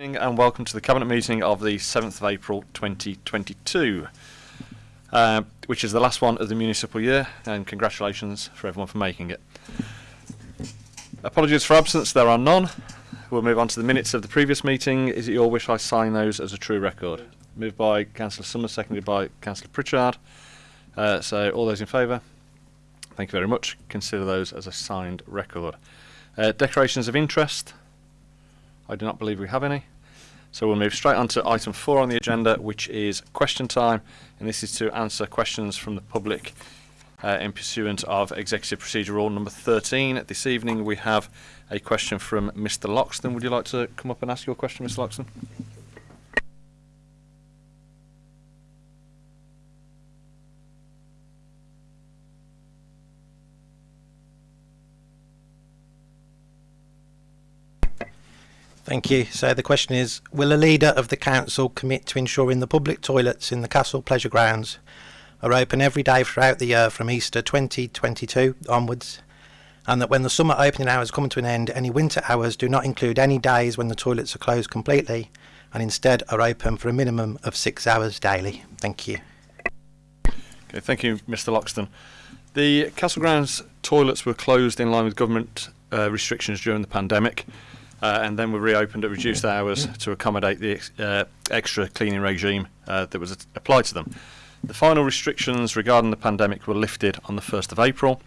and welcome to the Cabinet meeting of the 7th of April 2022, uh, which is the last one of the municipal year, and congratulations for everyone for making it. Apologies for absence, there are none. We'll move on to the minutes of the previous meeting. Is it your wish I sign those as a true record? Moved by Councillor Summers, seconded by Councillor Pritchard. Uh, so all those in favour? Thank you very much. Consider those as a signed record. Uh, declarations of interest. I do not believe we have any. So we'll move straight on to item four on the agenda, which is question time. And this is to answer questions from the public uh, in pursuant of Executive Procedure Rule number 13. This evening we have a question from Mr. Loxton. Would you like to come up and ask your question, Mr. Loxton? Thank you. So the question is, will a leader of the council commit to ensuring the public toilets in the castle pleasure grounds are open every day throughout the year from Easter 2022 onwards and that when the summer opening hours come to an end, any winter hours do not include any days when the toilets are closed completely and instead are open for a minimum of six hours daily? Thank you. Okay, thank you, Mr. Loxton. The Castle Grounds toilets were closed in line with government uh, restrictions during the pandemic uh, and then were reopened at reduced hours to accommodate the ex uh, extra cleaning regime uh, that was applied to them. The final restrictions regarding the pandemic were lifted on the 1st of April,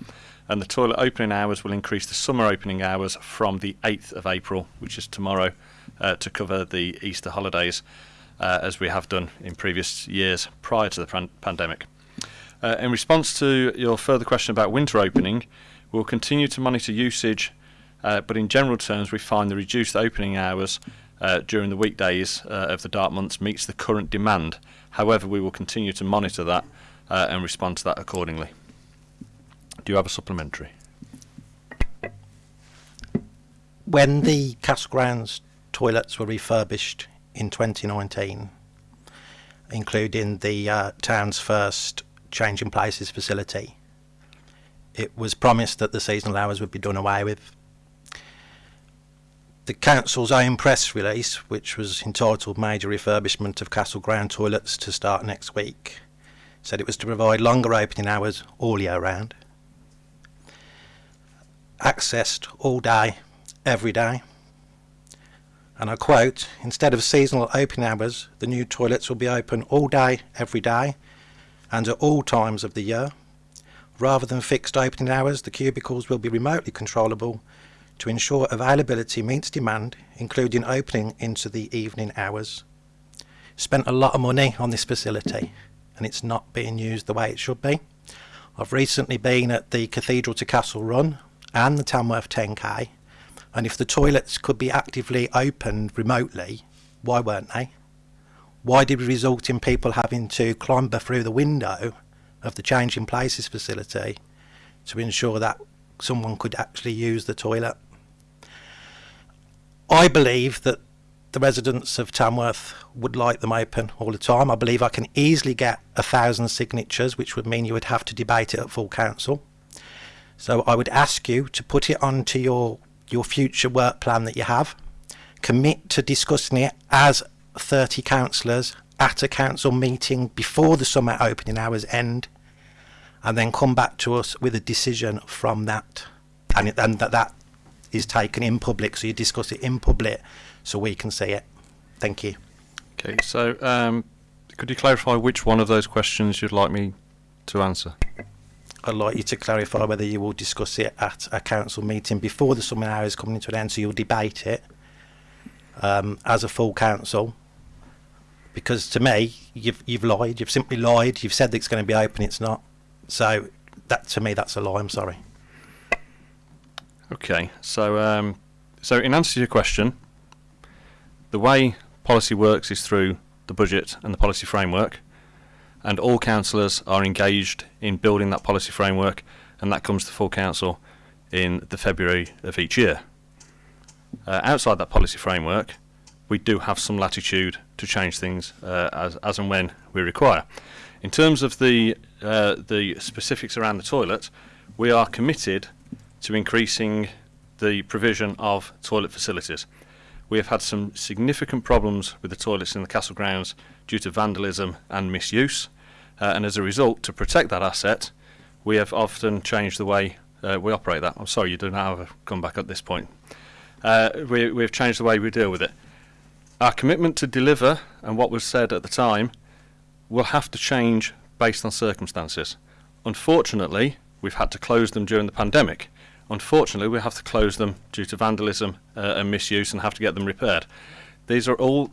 and the toilet opening hours will increase the summer opening hours from the 8th of April, which is tomorrow, uh, to cover the Easter holidays, uh, as we have done in previous years prior to the pandemic. Uh, in response to your further question about winter opening, we'll continue to monitor usage uh, but in general terms, we find the reduced opening hours uh, during the weekdays uh, of the dark months meets the current demand. However, we will continue to monitor that uh, and respond to that accordingly. Do you have a supplementary? When the Castle Grounds toilets were refurbished in 2019, including the uh, town's first changing places facility, it was promised that the seasonal hours would be done away with the council's own press release, which was entitled Major Refurbishment of Castle Ground Toilets to start next week, said it was to provide longer opening hours all year round, accessed all day, every day. And I quote, instead of seasonal opening hours, the new toilets will be open all day, every day, and at all times of the year. Rather than fixed opening hours, the cubicles will be remotely controllable to ensure availability meets demand, including opening into the evening hours. Spent a lot of money on this facility and it's not being used the way it should be. I've recently been at the Cathedral to Castle Run and the Tamworth 10K and if the toilets could be actively opened remotely, why weren't they? Why did we result in people having to clamber through the window of the changing places facility to ensure that someone could actually use the toilet? I believe that the residents of Tamworth would like them open all the time. I believe I can easily get a thousand signatures, which would mean you would have to debate it at full council. So I would ask you to put it onto your your future work plan that you have. Commit to discussing it as 30 councillors at a council meeting before the summer opening hours end and then come back to us with a decision from that and, and that, that is taken in public, so you discuss it in public so we can see it. Thank you. Okay, so um, could you clarify which one of those questions you'd like me to answer? I'd like you to clarify whether you will discuss it at a council meeting before the summer hours coming to an end, so you'll debate it um, as a full council. Because to me, you've you've lied. You've simply lied. You've said that it's going to be open. It's not. So that to me, that's a lie. I'm sorry. Okay, so um, so in answer to your question, the way policy works is through the budget and the policy framework, and all councillors are engaged in building that policy framework, and that comes to full council in the February of each year. Uh, outside that policy framework, we do have some latitude to change things uh, as as and when we require. In terms of the uh, the specifics around the toilet, we are committed to increasing the provision of toilet facilities. we have had some significant problems with the toilets in the castle grounds due to vandalism and misuse. Uh, and as a result, to protect that asset, we have often changed the way uh, we operate that. I'm sorry, you don't have a comeback at this point. Uh, we, we've changed the way we deal with it. Our commitment to deliver and what was said at the time will have to change based on circumstances. Unfortunately, we've had to close them during the pandemic. Unfortunately, we have to close them due to vandalism uh, and misuse and have to get them repaired. These are all.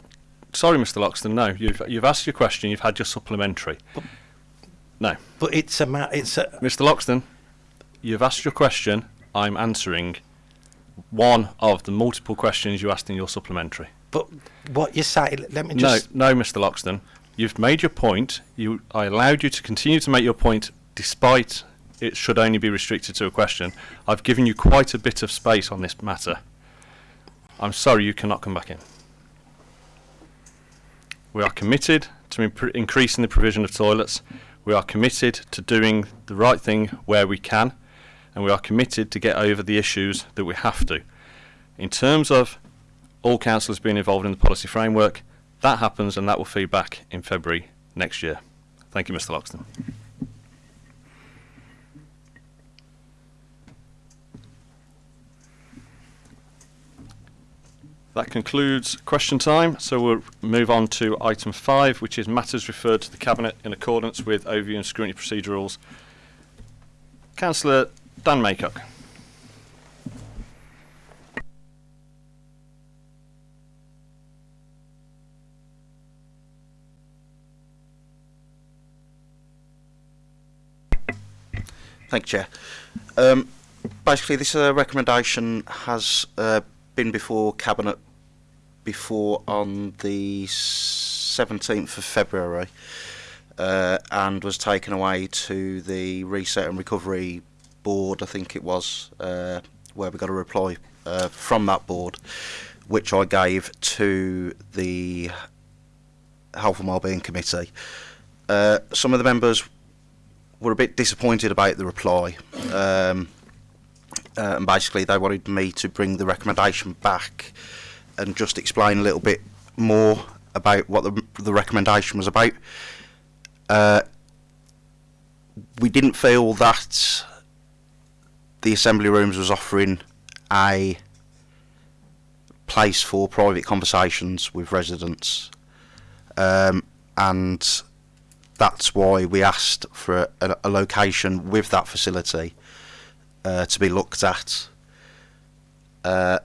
Sorry, Mr. Loxton. No, you've you've asked your question. You've had your supplementary. No, But it's a it's a Mr. Loxton, you've asked your question. I'm answering one of the multiple questions you asked in your supplementary. but what you say. Let me No, just. no, Mr. Loxton. You've made your point. You, I allowed you to continue to make your point despite it should only be restricted to a question. I've given you quite a bit of space on this matter. I'm sorry you cannot come back in. We are committed to increasing the provision of toilets. We are committed to doing the right thing where we can, and we are committed to get over the issues that we have to. In terms of all councillors being involved in the policy framework, that happens and that will feed back in February next year. Thank you, Mr. Loxton. That concludes question time, so we'll move on to item five, which is matters referred to the Cabinet in accordance with overview and scrutiny procedure rules. Councillor Dan Maycock. Thank you, Chair. Um, basically, this uh, recommendation has uh, been before Cabinet before on the 17th of February uh, and was taken away to the Reset and Recovery Board, I think it was, uh, where we got a reply uh, from that board, which I gave to the Health and Wellbeing Committee. Uh, some of the members were a bit disappointed about the reply. Um, uh, and basically, they wanted me to bring the recommendation back and just explain a little bit more about what the, the recommendation was about. Uh, we didn't feel that the assembly rooms was offering a place for private conversations with residents, um, and that's why we asked for a, a location with that facility uh, to be looked at. Uh,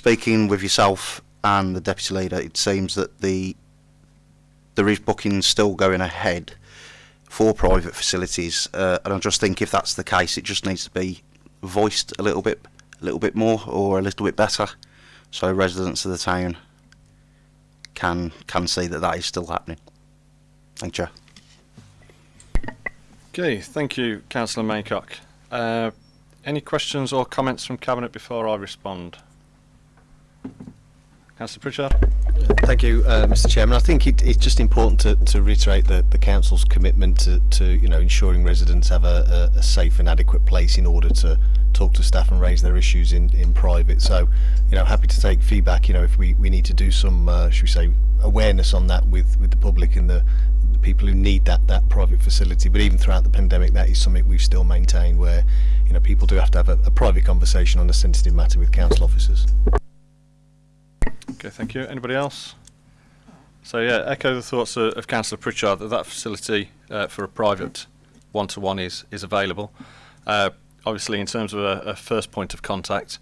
speaking with yourself and the deputy leader, it seems that the there is bookings still going ahead for private facilities, uh, and I just think if that's the case, it just needs to be voiced a little bit, a little bit more, or a little bit better, so residents of the town can can see that that is still happening. Thank you. Okay, thank you, Councillor Maycock. Uh, any questions or comments from Cabinet before I respond? Councillor Pritchard? Thank you, uh, Mr. Chairman. I think it, it's just important to, to reiterate the, the council's commitment to, to you know ensuring residents have a, a, a safe and adequate place in order to talk to staff and raise their issues in, in private. So, you know, happy to take feedback. You know, if we, we need to do some, uh, should we say, awareness on that with, with the public and the, the people who need that that private facility. But even throughout the pandemic, that is something we've still maintained, where you know people do have to have a, a private conversation on a sensitive matter with council officers. Okay, thank you. Anybody else? So yeah, echo the thoughts of, of Councillor Pritchard that that facility uh, for a private one-to-one is is available. Uh, obviously, in terms of a, a first point of contact,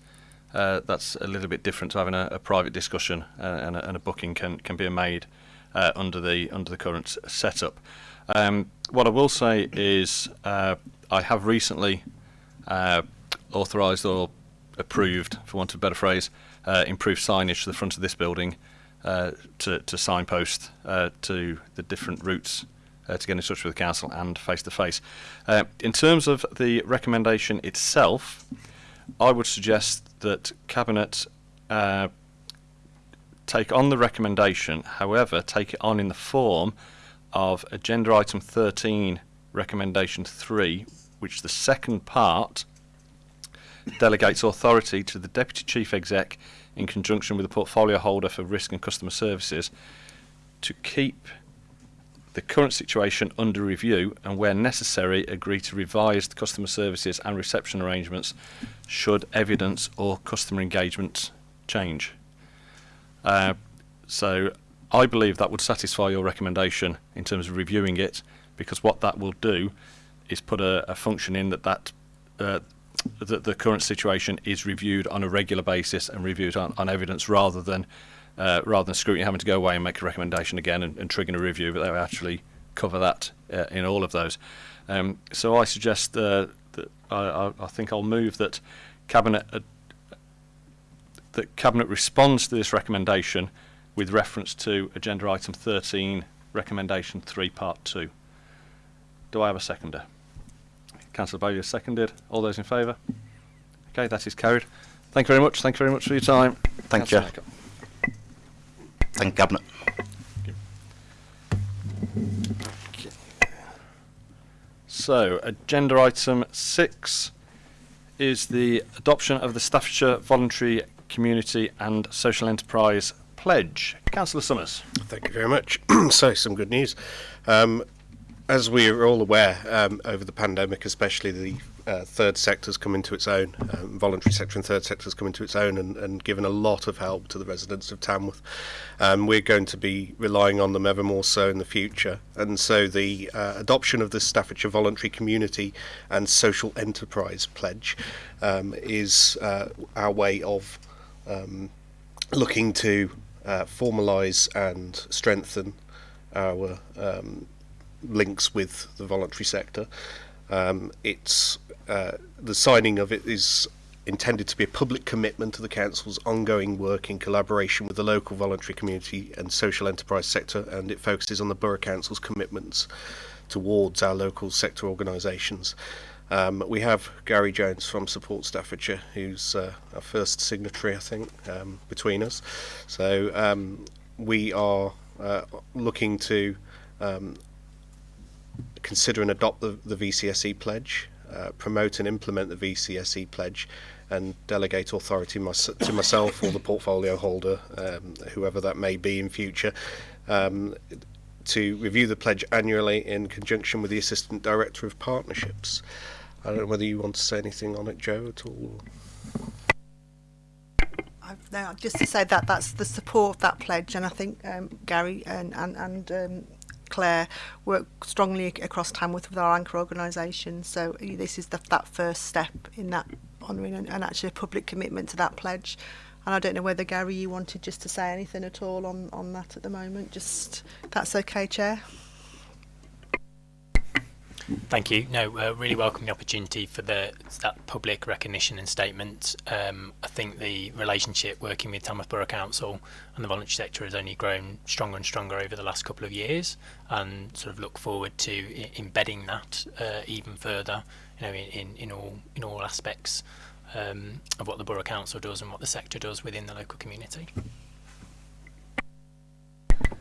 uh, that's a little bit different to having a, a private discussion, uh, and, a, and a booking can can be made uh, under the under the current setup. Um, what I will say is, uh, I have recently authorised or approved, for want of a better phrase, uh, improved signage to the front of this building uh, to, to signpost uh, to the different routes uh, to get in touch with the council and face to face. In terms of the recommendation itself, I would suggest that Cabinet uh, take on the recommendation, however, take it on in the form of Agenda Item 13, Recommendation 3, which the second part delegates authority to the Deputy Chief Exec in conjunction with the portfolio holder for risk and customer services to keep the current situation under review and where necessary agree to revise the customer services and reception arrangements should evidence or customer engagement change. Uh, so I believe that would satisfy your recommendation in terms of reviewing it because what that will do is put a, a function in that that uh, that the current situation is reviewed on a regular basis and reviewed on, on evidence rather than uh, rather than scrutiny having to go away and make a recommendation again and, and triggering a review, but they actually cover that uh, in all of those. Um, so I suggest uh, that I, I, I think I'll move that cabinet uh, that cabinet responds to this recommendation with reference to agenda item 13, recommendation 3, part 2. Do I have a seconder? Councillor Bowyer seconded. All those in favour? Okay, that is carried. Thank you very much. Thank you very much for your time. Thank you. Councillor Maycock. Thank Cabinet. So, agenda item 6 is the adoption of the Staffordshire Voluntary Community and Social Enterprise Pledge. Councillor Summers. Thank you very much. so, some good news. Um, as we are all aware, um, over the pandemic, especially the uh, third sector's come into its own, um, voluntary sector and third sector's come into its own and, and given a lot of help to the residents of Tamworth. Um, we're going to be relying on them ever more so in the future. And so the uh, adoption of the Staffordshire Voluntary Community and Social Enterprise Pledge um, is uh, our way of um, looking to uh, formalise and strengthen our um, links with the voluntary sector. Um, it's uh, the signing of it is intended to be a public commitment to the council's ongoing work in collaboration with the local voluntary community and social enterprise sector, and it focuses on the borough council's commitments towards our local sector organisations. Um, we have Gary Jones from Support Staffordshire, who's uh, our first signatory, I think, um, between us. So um, we are uh, looking to um, consider and adopt the, the VCSE pledge, uh, promote and implement the VCSE pledge, and delegate authority to myself or the portfolio holder, um, whoever that may be in future, um, to review the pledge annually in conjunction with the Assistant Director of Partnerships. I don't know whether you want to say anything on it, Joe, at all. No, just to say that that's the support of that pledge, and I think um, Gary and and, and um, Claire work strongly across Tamworth with our anchor organisation. So this is the, that first step in that honouring and, and actually a public commitment to that pledge. And I don't know whether Gary, you wanted just to say anything at all on, on that at the moment. Just that's okay, Chair. Thank you. No, uh, really welcome the opportunity for the that public recognition and statement. Um, I think the relationship working with Tamworth Borough Council and the voluntary sector has only grown stronger and stronger over the last couple of years, and sort of look forward to embedding that uh, even further. You know, in, in, in all in all aspects um, of what the borough council does and what the sector does within the local community.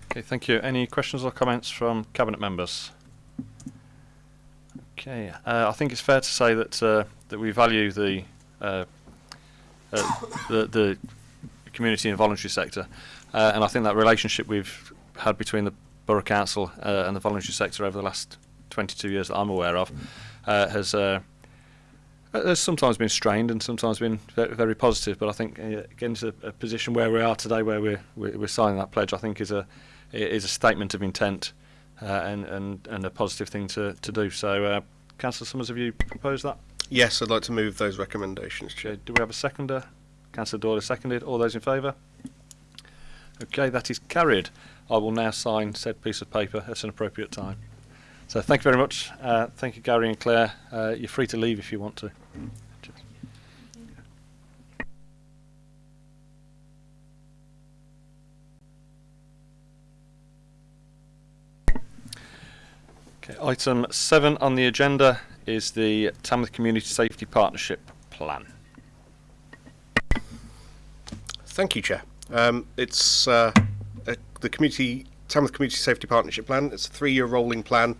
Okay, thank you. Any questions or comments from cabinet members? Okay, uh, I think it's fair to say that uh, that we value the, uh, uh, the the community and voluntary sector, uh, and I think that relationship we've had between the borough council uh, and the voluntary sector over the last 22 years that I'm aware of has has sometimes been strained and sometimes been very, very positive. But I think getting to a position where we are today, where we're we're signing that pledge, I think is a is a statement of intent and, and, and a positive thing to, to do. So, uh, Councillor Summers, have you proposed that? Yes, I'd like to move those recommendations, Chair. Do we have a seconder? Councillor Doyle seconded. All those in favour? Okay, that is carried. I will now sign said piece of paper at an appropriate time. So, thank you very much. Uh, thank you, Gary and Claire. Uh, you're free to leave if you want to. Okay, item seven on the agenda is the Tamworth Community Safety Partnership Plan. Thank you, Chair. Um, it's uh, a, the community Tamworth Community Safety Partnership Plan. It's a three-year rolling plan.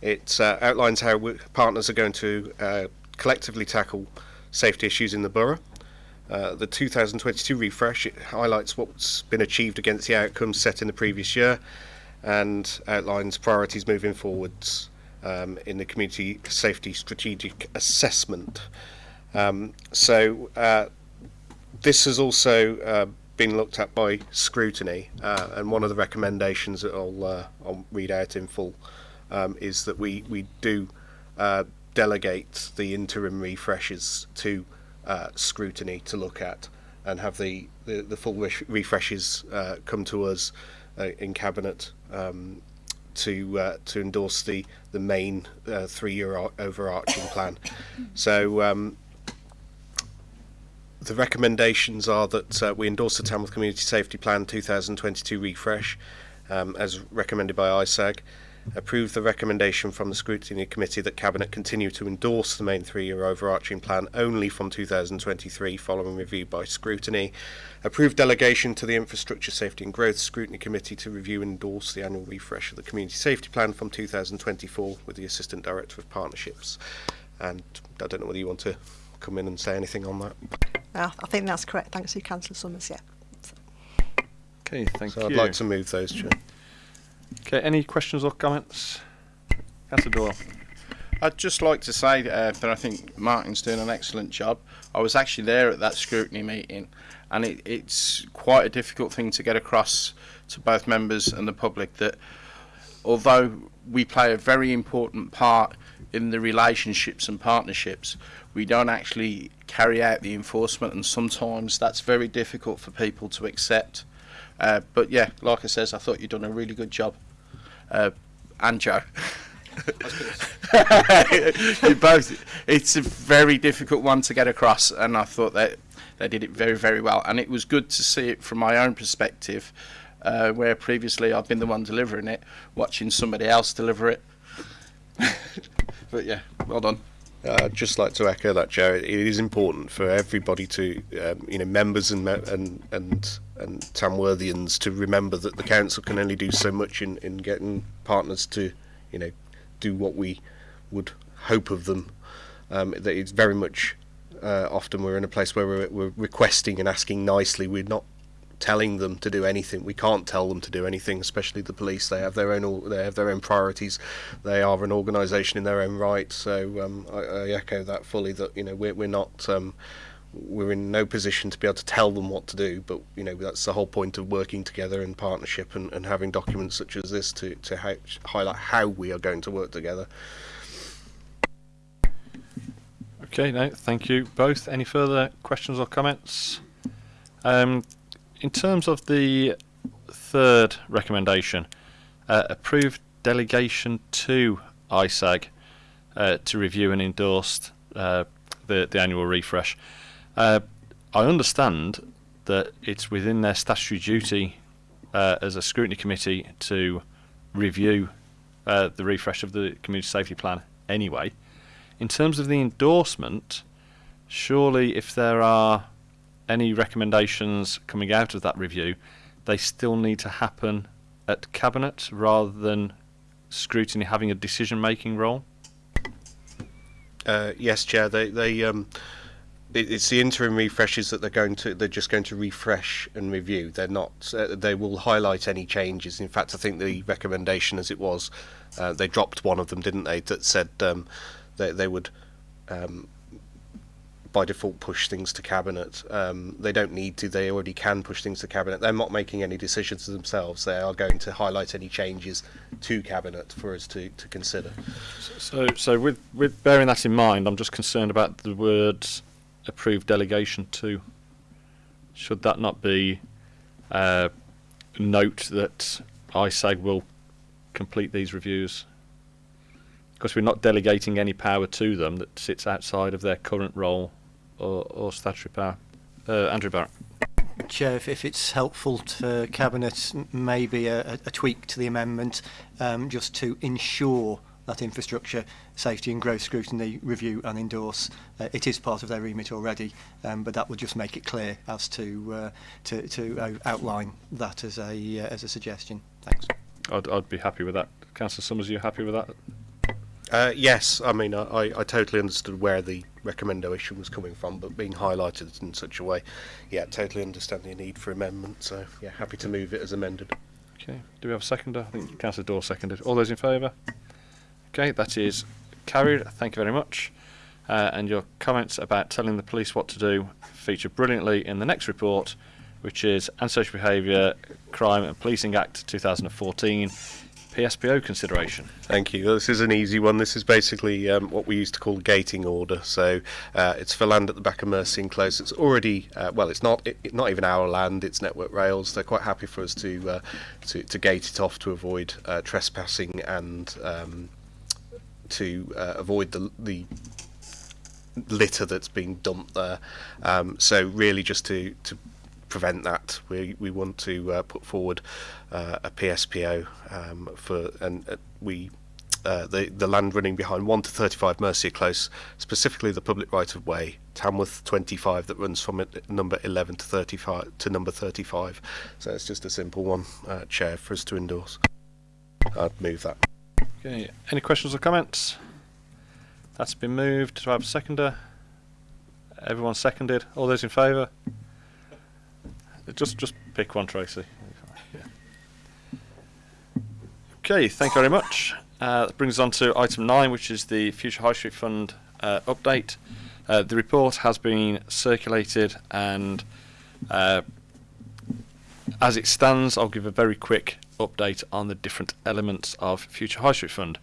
It uh, outlines how partners are going to uh, collectively tackle safety issues in the borough. Uh, the 2022 refresh highlights what's been achieved against the outcomes set in the previous year and outlines priorities moving forwards um, in the community safety strategic assessment. Um, so uh, this has also uh, been looked at by scrutiny, uh, and one of the recommendations that I'll, uh, I'll read out in full um, is that we we do uh, delegate the interim refreshes to uh, scrutiny to look at, and have the the, the full re- refreshes come to us in cabinet um, to uh, to endorse the the main uh, three-year overarching plan. So. Um, the recommendations are that uh, we endorse the Tamworth Community Safety Plan 2022 refresh, um, as recommended by ISAG. Approve the recommendation from the Scrutiny Committee that Cabinet continue to endorse the main three-year overarching plan only from 2023 following review by Scrutiny. approved delegation to the Infrastructure Safety and Growth Scrutiny Committee to review and endorse the annual refresh of the Community Safety Plan from 2024 with the Assistant Director of Partnerships. And I don't know whether you want to come in and say anything on that. Uh, I think that's correct. Thanks to you, Councillor Summers. Yeah. Okay, thank so you. I'd like to move those, Chair. Okay, any questions or comments? Councillor Doyle. I'd just like to say uh, that I think Martin's doing an excellent job. I was actually there at that scrutiny meeting, and it, it's quite a difficult thing to get across to both members and the public that although we play a very important part in the relationships and partnerships, we don't actually carry out the enforcement, and sometimes that's very difficult for people to accept. Uh, but yeah, like I says, I thought you'd done a really good job, uh, and Joe. you both. It's a very difficult one to get across, and I thought that they did it very, very well. And it was good to see it from my own perspective, uh, where previously I've been the one delivering it, watching somebody else deliver it. but yeah, well done. Uh, I'd just like to echo that, Joe. It is important for everybody to, um, you know, members and and and and Tamworthians to remember that the council can only do so much in, in getting partners to, you know, do what we would hope of them. Um, that it's very much uh, often we're in a place where we're, we're requesting and asking nicely. We're not telling them to do anything. We can't tell them to do anything, especially the police. They have their own they have their own priorities. They are an organisation in their own right. So um, I, I echo that fully. That you know we're we're not um, we're in no position to be able to tell them what to do. But you know that's the whole point of working together in partnership and, and having documents such as this to to hi- highlight how we are going to work together. Okay, no, thank you both. Any further questions or comments? Um, in terms of the third recommendation, uh, approve delegation to ISAG uh, to review and endorse uh, the, the annual refresh. Uh, I understand that it's within their statutory duty uh, as a scrutiny committee to review uh, the refresh of the community safety plan anyway. In terms of the endorsement, surely if there are any recommendations coming out of that review, they still need to happen at cabinet rather than scrutiny having a decision making role. Uh, yes, Chair. They they um, it, it's the interim refreshes that they're going to they're just going to refresh and review. They're not. Uh, they will highlight any changes. In fact, I think the recommendation, as it was, uh, they dropped one of them, didn't they? That said um, they they would. Um, by default, push things to cabinet. Um, they don't need to. They already can push things to cabinet. They're not making any decisions themselves. They are going to highlight any changes to cabinet for us to, to consider. So, so with with bearing that in mind, I'm just concerned about the words "approved delegation to." Should that not be uh, note that ISAG will complete these reviews? Because we're not delegating any power to them that sits outside of their current role or, or statutory power. Uh, Andrew Barrett. Chair, if, if it's helpful to Cabinet, maybe a, a- a tweak to the amendment um, just to ensure that infrastructure safety and growth scrutiny review and endorse. Uh, it is part of their remit already, um, but that would just make it clear as to uh, to, to uh, outline that as a uh, as a suggestion. Thanks. I'd, I'd be happy with that. Councillor Summers, are you happy with that? Uh, yes, I mean, I, I I totally understood where the recommendation was coming from, but being highlighted in such a way, yeah, totally understand the need for amendment. So yeah, happy to move it as amended. Okay. Do we have a seconder? I think Councillor Dawes seconded. All those in favour? Okay, that is carried. Thank you very much. Uh, and your comments about telling the police what to do feature brilliantly in the next report, which is Antisocial Behaviour, Crime and Policing Act 2014, PSPO consideration. Thank you. This is an easy one. This is basically um, what we used to call gating order. So uh, it's for land at the back of Mercia Close. It's already uh, well, it's not it, not even our land. It's Network Rails. They're quite happy for us to uh, to, to gate it off to avoid uh, trespassing and um, to uh, avoid the the litter that's being dumped there. Um, so really, just to to prevent that, we we want to uh, put forward uh, a PSPO um, for and uh, we. Uh, the the land running behind 1 to 35 Mercia Close, specifically the public right of way, Tamworth 25 that runs from number 11 to 35 to number 35. So it's just a simple one, uh, chair, for us to endorse. I'd move that. Okay. Any questions or comments? That's been moved. Do I have a seconder? Everyone seconded. All those in favour? Just just pick one, Tracy. Okay, thank you very much. Uh, that brings us on to item nine, which is the Future High Street Fund uh, update. Uh, the report has been circulated, and uh, as it stands, I'll give a very quick update on the different elements of Future High Street Fund.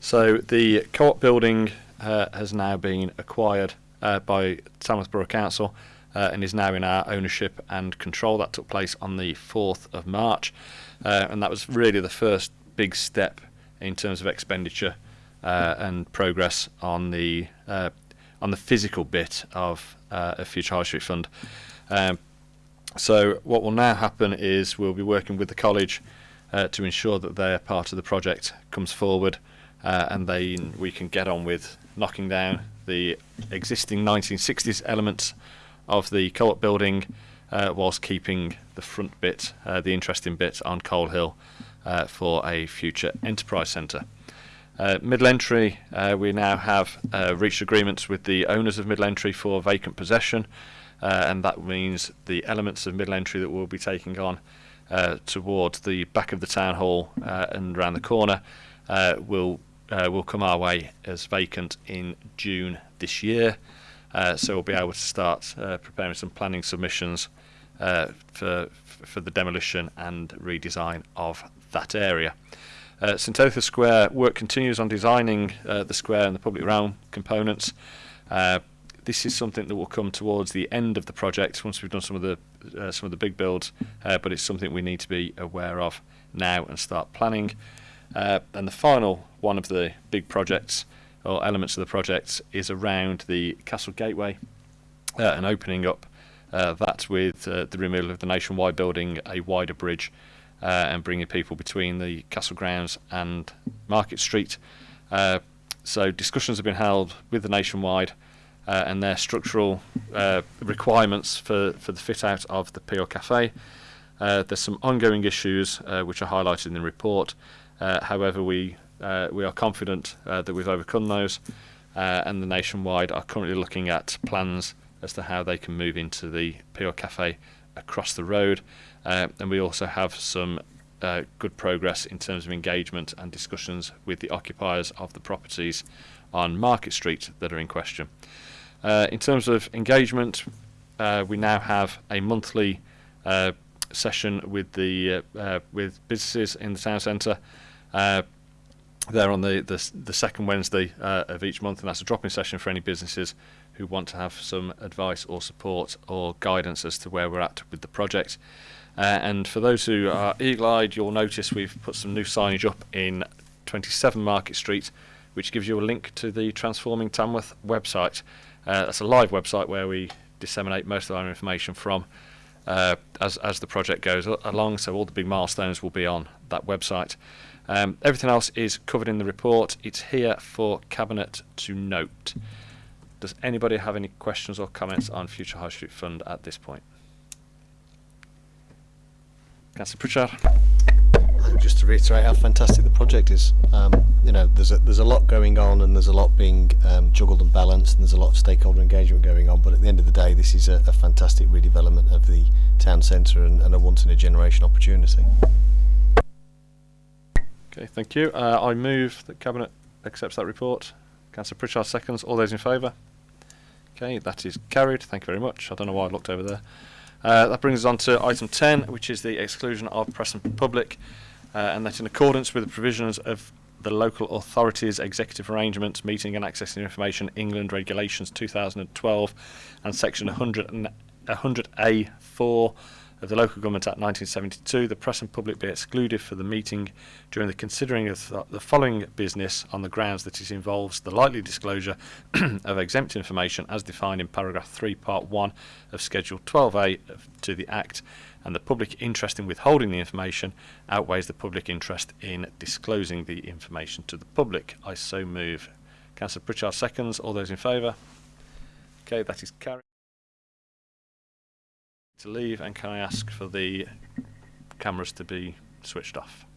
So the co-op building uh, has now been acquired uh, by Tamworth Borough Council uh, and is now in our ownership and control. That took place on the 4th of March, uh, and that was really the first big step in terms of expenditure uh, and progress on the uh, on the physical bit of a Future High Street Fund. Um, so what will now happen is we'll be working with the college uh, to ensure that their part of the project comes forward, uh, and then we can get on with knocking down the existing 1960s elements of the co-op building, uh, whilst keeping the front bit, uh, the interesting bit on Colehill, uh, for a future enterprise centre. Uh, Middle Entry, uh, we now have uh, reached agreements with the owners of Middle Entry for vacant possession, and that means the elements of Middle Entry that we'll be taking on towards the back of the town hall and around the corner will will come our way as vacant in June this year. Uh, so we'll be able to start uh, preparing some planning submissions uh, for for the demolition and redesign of that area. Uh, St Editha's Square work continues on designing uh, the square and the public realm components. Uh, this is something that will come towards the end of the project once we've done some of the uh, some of the big builds, but it's something we need to be aware of now and start planning. And the final one of the big projects or elements of the project is around the Castle Gateway uh, and opening up uh, that with uh, the removal of the nationwide building, a wider bridge, uh, and bringing people between the castle grounds and Market Street. Uh, so discussions have been held with the nationwide and their structural requirements for, for the fit out of the Pure Cafe. There's some ongoing issues which are highlighted in the report. However, we uh, we are confident uh, that we've overcome those, uh, and the nationwide are currently looking at plans as to how they can move into the Pure Cafe across the road. Uh, and we also have some uh, good progress in terms of engagement and discussions with the occupiers of the properties on Market Street that are in question. In terms of engagement, we now have a monthly session with the uh, uh, with businesses in the town centre. Uh, they're on the, the the second Wednesday uh, of each month, and that's a drop-in session for any businesses who want to have some advice or support or guidance as to where we're at with the project. Uh, and for those who are eagle-eyed, you'll notice we've put some new signage up in 27 Market Street, which gives you a link to the Transforming Tamworth website. Uh, that's a live website where we disseminate most of our information from uh, as, as the project goes along. So all the big milestones will be on that website. Um, everything else is covered in the report. It's here for Cabinet to note. Does anybody have any questions or comments on Future High Street Fund at this point? Councillor Pritchard. Just to reiterate how fantastic the project is. Um, you know, there's a, there's a lot going on and there's a lot being um, juggled and balanced and there's a lot of stakeholder engagement going on. But at the end of the day, this is a, a fantastic redevelopment of the town centre and, and a once in a generation opportunity. Okay, thank you. Uh, I move that Cabinet accepts that report. Councillor Pritchard seconds. All those in favour? Okay, that is carried. Thank you very much. I don't know why I looked over there. Uh, that brings us on to item 10, which is the exclusion of press and public, uh, and that in accordance with the provisions of the Local Authorities Executive Arrangements, Meeting and Accessing Information England Regulations 2012, and Section 100 and 100A4 of the Local Government Act 1972, the press and public be excluded for the meeting during the considering of th- the following business on the grounds that it involves the likely disclosure of exempt information as defined in paragraph 3 part 1 of schedule 12A of, to the act and the public interest in withholding the information outweighs the public interest in disclosing the information to the public. I so move. Councillor Pritchard seconds. All those in favour? Okay, that is carried. To leave, and can I ask for the cameras to be switched off?